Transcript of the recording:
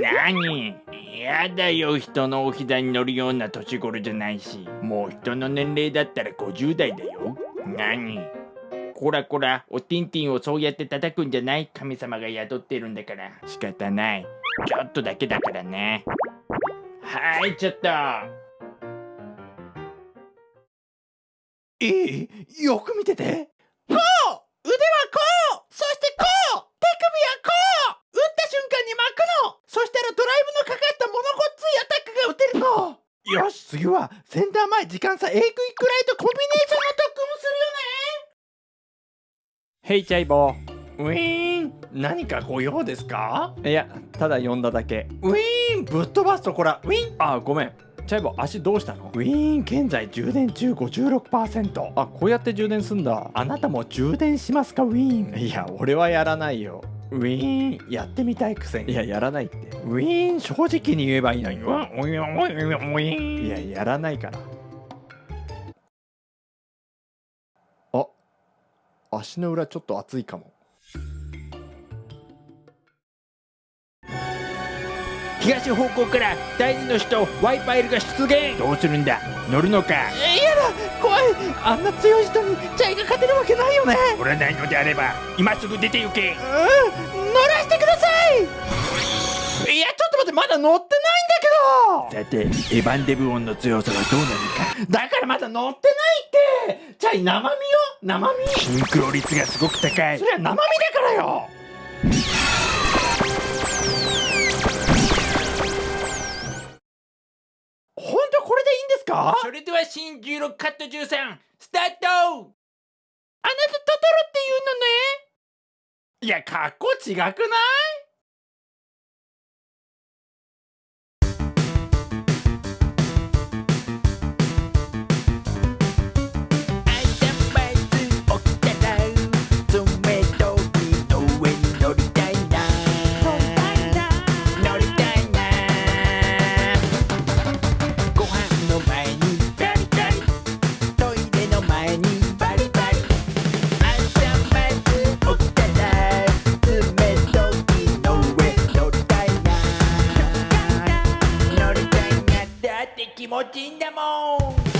何？やだよ人のお膝に乗るような年頃じゃないし。もう人の年齢だったら50代だよ。何？こらこらおティンティンをそうやって叩くんじゃない？神様が宿ってるんだから。仕方ない。ちょっとだけだからね。はいちょっと。いいよく見てて。こう腕はこうそしてこう手首はこう打った瞬間に巻くのそしたらドライブのかかったものごっついアタックが打てるのよし次はセンター前時間差 Aクイックライトコンビネーションの特訓をすヘイチャイボるよね。ウィーン何かご用ですか？ーいやただ呼んだだけ。ウィーンぶっ飛ばすとこら。ウィーンあごめん。チャイボ足どうしたの？ウィーン現在充電中56%あこうやって充電すんだ。あなたも充電しますか？ウィーンいや俺はやらないよウィーンやってみたいくせに。いややらないって。ウィーン正直に言えばいいのに。ウィーンウィーンウィーンウィーン。いややらないから。あ足の裏ちょっと熱いかも。東方向から第二の首都ワイパイルが出現。どうするんだ？乗るのか？えいやだ怖い。あんな強い人にチャイが勝てるわけないよね。乗らないのであれば今すぐ出て行け。うん。乗らせてください。いやちょっと待ってまだ乗ってないんだけど。さてエヴァンデブオンの強さはどうなるか。だからまだ乗ってないって。チャイ生身よ生身？シンクロ率がすごく高い。そりゃ生身だからよ。本当これでいいんですか？それでは新16カット13スタートあなたトトロって言うのね。いや格好違くない？気持ちいいんだもん。